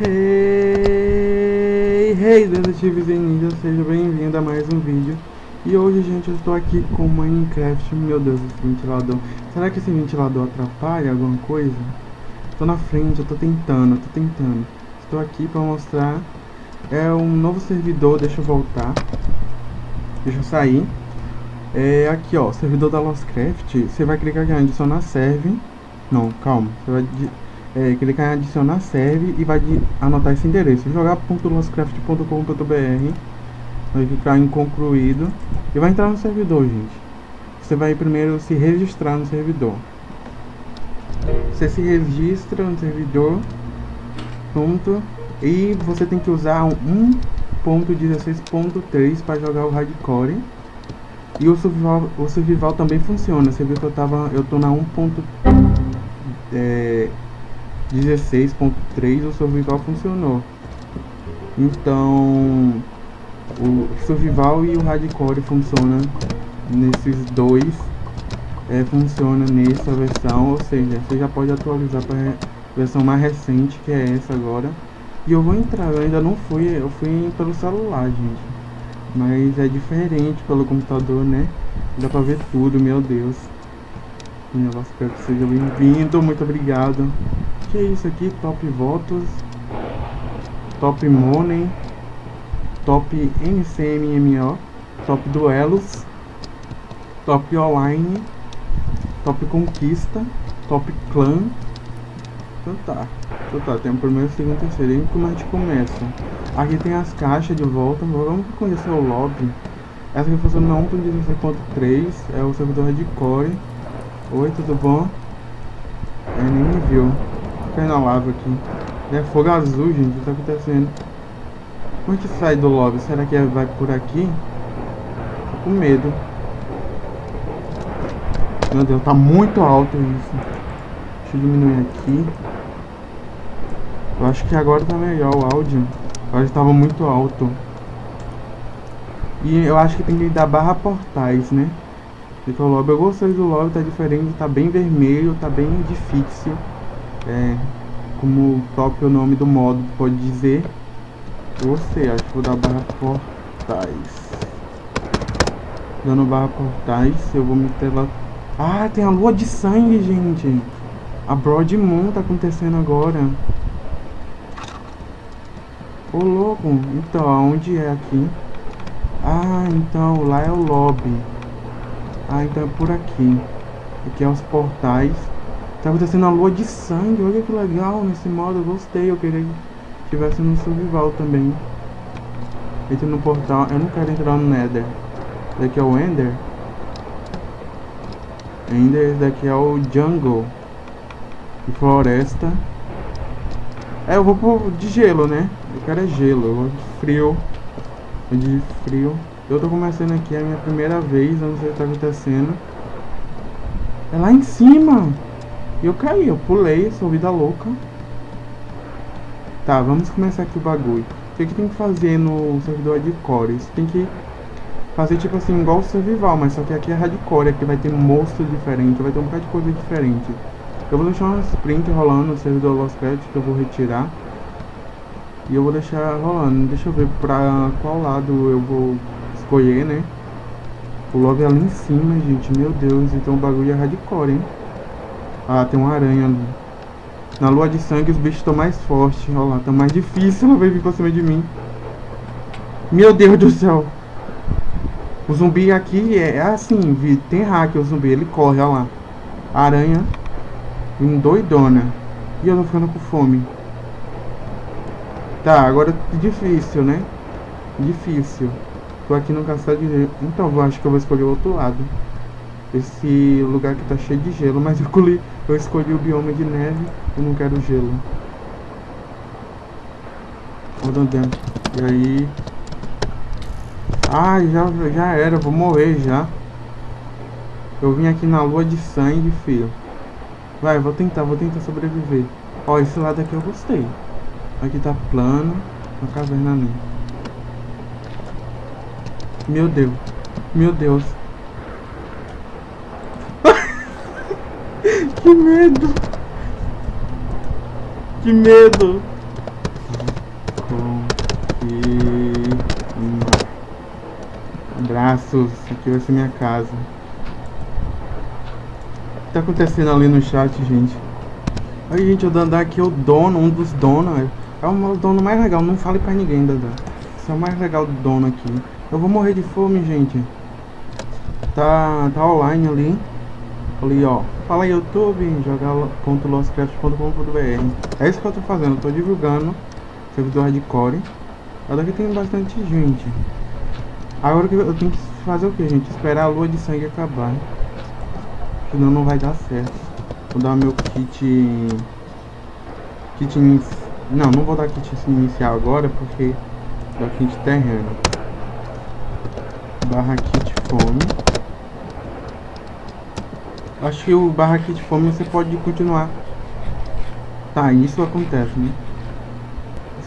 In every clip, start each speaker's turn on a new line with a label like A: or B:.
A: Hey, hey, detetives e ninja, seja bem-vindo a mais um vídeo. E hoje, gente, eu estou aqui com Minecraft Meu Deus, esse ventilador Será que esse ventilador atrapalha alguma coisa? Estou na frente, eu estou tentando, tô tentando. Estou aqui para mostrar. É um novo servidor, deixa eu voltar. Deixa eu sair. É aqui, ó, servidor da Lostcraft. Você vai clicar aqui em adicionar serve. Não, calma, você vai é, clicar em adicionar serve e vai anotar esse endereço. Jogar.lostcraft.com.br vai clicar em concluído e vai entrar no servidor gente. Você vai primeiro se registrar no servidor. Você se registra no servidor pronto. E você tem que usar 1.16.3 para jogar o hardcore. E o survival, o survival também funciona. Você viu que eu tava eu tô na 1. É, 16.3 o survival funcionou. Então o survival e o hardcore funciona nesses dois é, funciona nessa versão, ou seja, você já pode atualizar para versão mais recente que é essa agora. E eu vou entrar, eu ainda não fui, eu fui pelo celular, gente. Mas é diferente pelo computador, né? Dá pra ver tudo, meu Deus. Minha voz, espero que seja bem-vindo, muito obrigado que é isso aqui? Top votos, top money, top NCMMO, top duelos, top online, top conquista, top clã. Então tá, então tá, tem o primeiro, segundo, terceiro. E como a gente começa? Aqui tem as caixas de volta, vamos conhecer o lobby. Essa aqui funciona na 1.16.3, é o servidor de core. Oi, tudo bom? É, nem me viu caindo na lava aqui. É fogo azul, gente. O que tá acontecendo? Como que sai do lobby? Será que vai por aqui? Tô com medo. Meu Deus, tá muito alto isso. Deixa eu diminuir aqui. Eu acho que agora tá melhor o áudio. Agora estava muito alto. E eu acho que tem que dar barra portais, né? Porque o lobby, eu gostei do lobby, tá diferente, tá bem vermelho, tá bem difícil é, como o próprio nome do modo pode dizer, você, acho que vou dar barra portais. Dando barra portais, eu vou meter lá. Ah, tem a lua de sangue, gente. A Broad Moon tá acontecendo agora. Ô louco, então, aonde é aqui? Ah, então, lá é o lobby. Ah, então é por aqui. Aqui é os portais. Tá acontecendo a lua de sangue, olha que legal nesse modo, eu gostei, eu queria que tivesse no survival também. Entra no portal, eu não quero entrar no Nether. Daqui é o Ender. Ender, daqui é o Jungle. E floresta. É, eu vou pro de gelo, né? Eu quero é gelo, eu vou de frio. De frio. Eu tô começando aqui, é a minha primeira vez, eu não sei o que tá acontecendo. É lá em cima! E eu caí, eu pulei, sou vida louca. Tá, vamos começar aqui o bagulho. O que, que tem que fazer no servidor de core? tem que fazer tipo assim, igual o survival, mas só que aqui é hardcore, aqui vai ter monstro diferente, vai ter um bocado de coisa diferente. Eu vou deixar uma sprint rolando no servidor Lost Credit que eu vou retirar. E eu vou deixar rolando. Deixa eu ver pra qual lado eu vou escolher, né? O lobby é ali em cima, gente. Meu Deus, então o bagulho é hardcore, hein? Ah, tem uma aranha ali. Na lua de sangue os bichos estão mais fortes. Olha lá, tá mais difícil. Ela vai vir pra cima de mim. Meu Deus do céu. O zumbi aqui é, é assim, tem hack o zumbi, ele corre, olha lá. Aranha. Um doidona. E eu tô ficando com fome. Tá, agora difícil, né? Difícil. Tô aqui no castelo de... Então, eu acho que eu vou escolher o outro lado esse lugar que tá cheio de gelo, mas eu escolhi, eu escolhi o bioma de neve, eu não quero gelo. Olha dentro. E aí... Ah, já, já era, vou morrer já. Eu vim aqui na lua de sangue, filho. Vai, vou tentar, vou tentar sobreviver. Ó, esse lado aqui eu gostei. Aqui tá plano, uma caverna ali. Meu Deus, meu Deus. Que medo! Que medo! Uhum. Abraços, aqui vai ser minha casa. O que tá acontecendo ali no chat, gente? Aí, gente, o Dandá aqui é o dono, um dos donos. É, é o dono mais legal, não fale pra ninguém, Dandá. Esse é o mais legal do dono aqui. Eu vou morrer de fome, gente. Tá, tá online ali. Ali, ó. Fala YouTube, jogar.lostcraft.com.br É isso que eu tô fazendo. Eu tô divulgando servidor hardcore. Olha que tem bastante gente. Agora que eu tenho que fazer o que, gente? Esperar a lua de sangue acabar. Senão não vai dar certo. Vou dar meu kit... Kit. Não, não vou dar kit inicial agora porque... Dá kit terreno. Barra kit fome. Acho que o barra kit fome você pode continuar. Tá, isso acontece, né?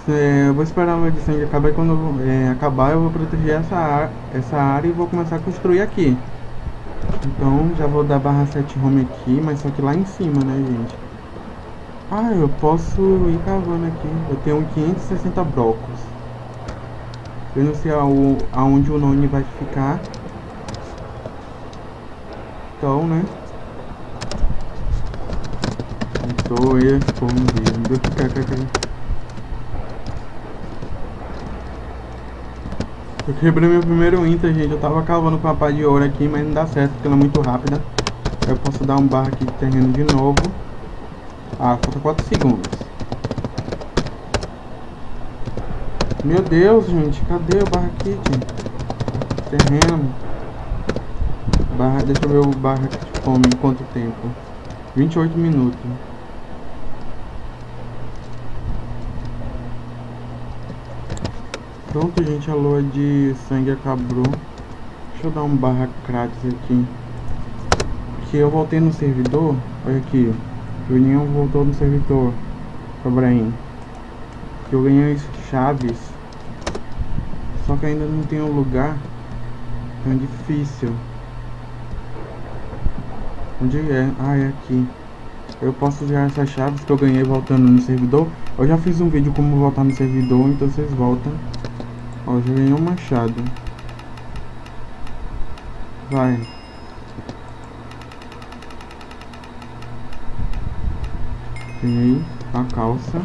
A: É, eu vou esperar a edição de acabar quando é, acabar eu vou proteger essa, essa área e vou começar a construir aqui. Então já vou dar barra 7 home aqui, mas só que lá em cima, né, gente? Ah, eu posso ir cavando aqui. Eu tenho 560 blocos. Eu não sei ao, aonde o Noni vai ficar. Então, né? Estou escondido. Eu quebrei meu primeiro Inter, gente. Eu tava cavando com a pá de ouro aqui, mas não dá certo porque ela é muito rápida. Eu posso dar um barra aqui de terreno de novo. Ah, falta 4 segundos. Meu Deus, gente. Cadê o barra kit? Terreno. Barra, deixa eu ver o barra kit fome em quanto tempo. 28 minutos. Pronto, gente, a lua de sangue acabou. Deixa eu dar um barra grátis aqui. Que eu voltei no servidor. Olha aqui. Juninho voltou no servidor. Abraham. Que eu ganhei chaves. Só que ainda não tem um lugar. É difícil. Onde é? Ah, é aqui. Eu posso usar essas chaves que eu ganhei voltando no servidor. Eu já fiz um vídeo como voltar no servidor, então vocês voltam. Ó, já ganhei um machado. Vai. Ganhei a calça.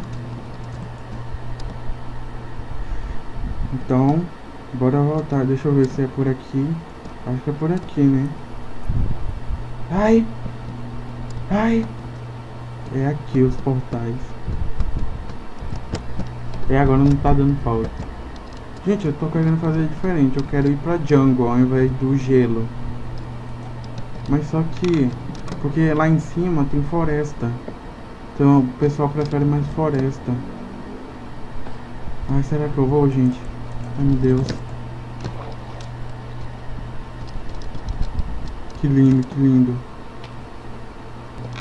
A: Então, bora voltar. Deixa eu ver se é por aqui. Acho que é por aqui, né? Ai! Ai! É aqui os portais. É, agora não tá dando falta. Gente, eu tô querendo fazer diferente. Eu quero ir pra jungle ao invés do gelo. Mas só que... Porque lá em cima tem floresta. Então o pessoal prefere mais floresta. Ai, será que eu vou, gente? Ai, meu Deus. Que lindo, que lindo.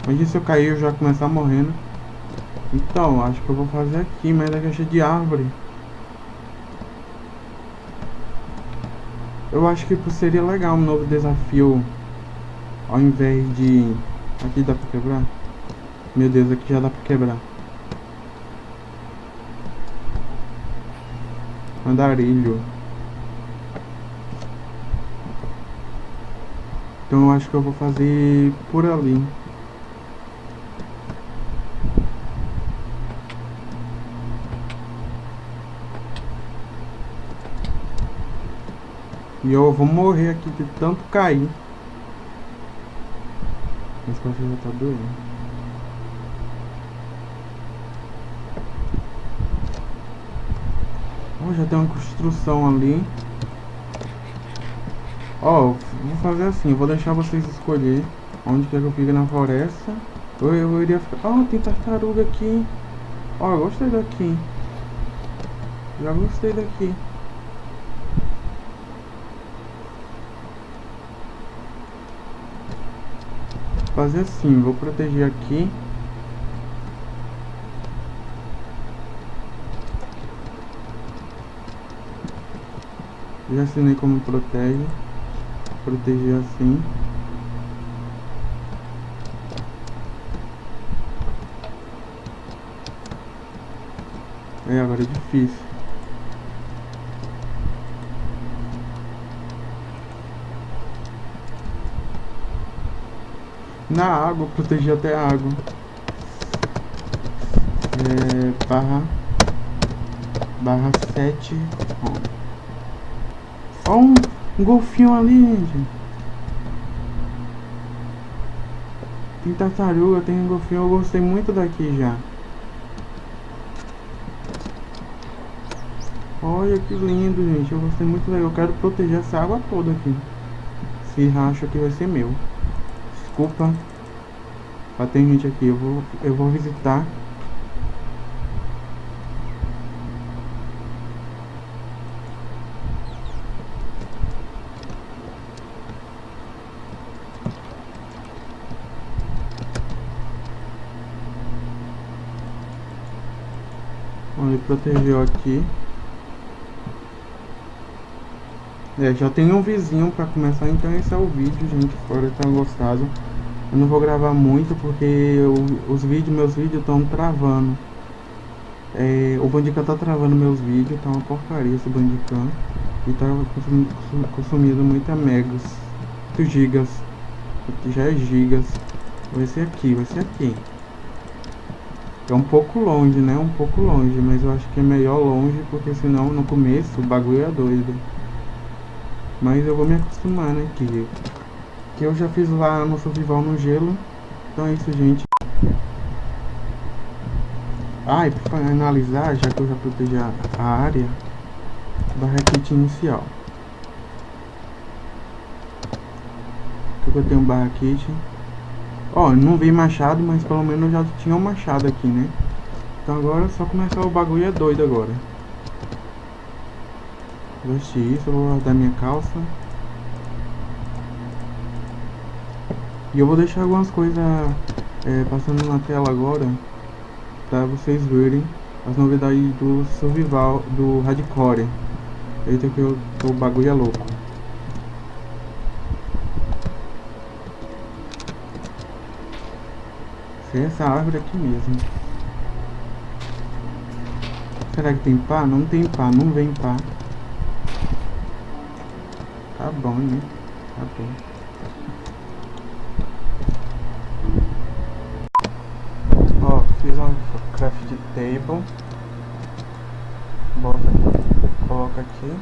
A: Imagina se eu cair eu já começar morrendo. Então, acho que eu vou fazer aqui, mas é cheio de árvore. Eu acho que seria legal um novo desafio Ao invés de... Aqui dá pra quebrar? Meu Deus, aqui já dá pra quebrar. Andarilho. Então eu acho que eu vou fazer por ali E eu vou morrer aqui de tanto cair. Mas costas já tá doendo. Oh, já tem uma construção ali. Ó, oh, vou fazer assim, vou deixar vocês escolher onde quer que eu fique na floresta. Eu, eu iria ficar... Oh, tem tartaruga aqui. Ó, oh, gostei daqui. Já gostei daqui. Fazer assim, vou proteger aqui. Já assinei como protege. Proteger assim. É, agora é difícil. Na água, proteger até a água. É, barra barra 7 Ó um, um golfinho ali, gente. Tem tartaruga, tem um golfinho, eu gostei muito daqui já. Olha que lindo, gente. Eu gostei muito. Eu quero proteger essa água toda aqui. Esse racho aqui vai ser meu. Desculpa. Mas tem gente aqui. Eu vou, eu vou visitar. Ele protegeu aqui. É, já tem um vizinho pra começar, então esse é o vídeo, gente. Espero que tenham gostado. Eu não vou gravar muito porque eu, os vídeos, meus vídeos estão travando. É, o Bandicam tá travando meus vídeos, tá uma porcaria esse Bandicam. E tá consumindo, consumindo muita megas, 8 gigas. Já é gigas. Vai ser aqui, vai ser aqui. É um pouco longe, né? Um pouco longe, mas eu acho que é melhor longe, porque senão no começo o bagulho é doido. Mas eu vou me acostumar, né? Que, que eu já fiz lá no survival no gelo. Então é isso, gente. Ah, e pra finalizar, já que eu já protegi a área, barraquete inicial. Aqui eu tenho um. Ó, não vi machado, mas pelo menos já tinha um machado aqui, né? Então agora é só começar o bagulho é doido agora. Vestir isso, eu vou guardar minha calça. E eu vou deixar algumas coisas é, passando na tela agora Pra vocês verem as novidades do survival, do hardcore Eita que eu, o bagulho é louco ser essa árvore aqui mesmo. Será que tem pá? Não tem pá, não vem pá. Tá bom, né? Tá bom. Ó, fiz uma craft table. Bota aqui, coloca aqui.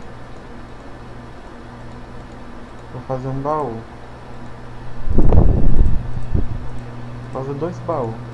A: Vou fazer um baú. fazer dois baús.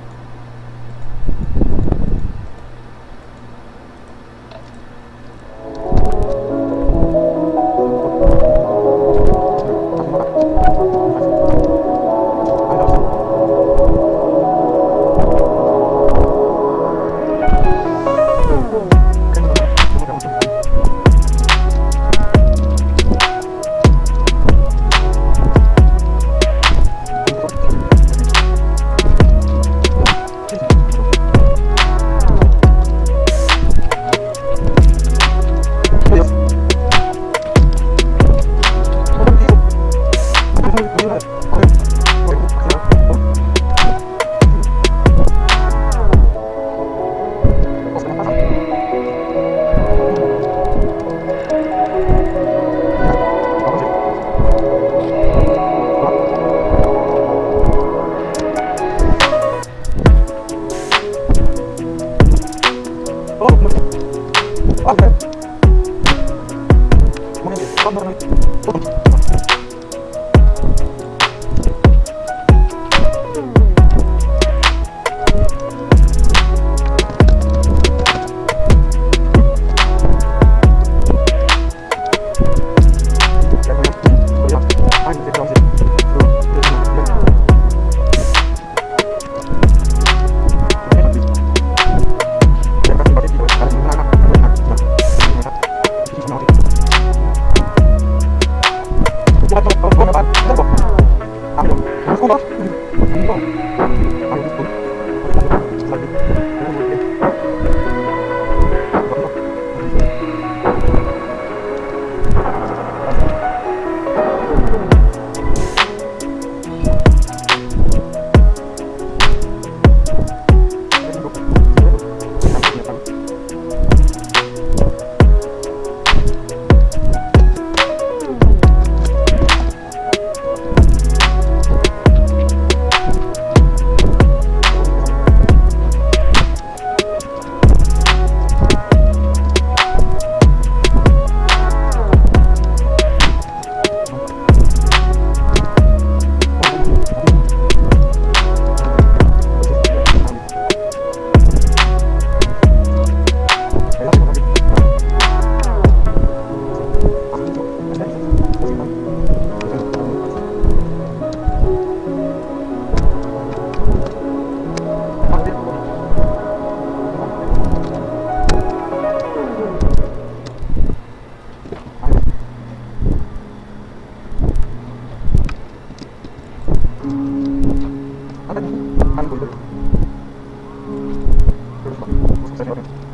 B: Gracias.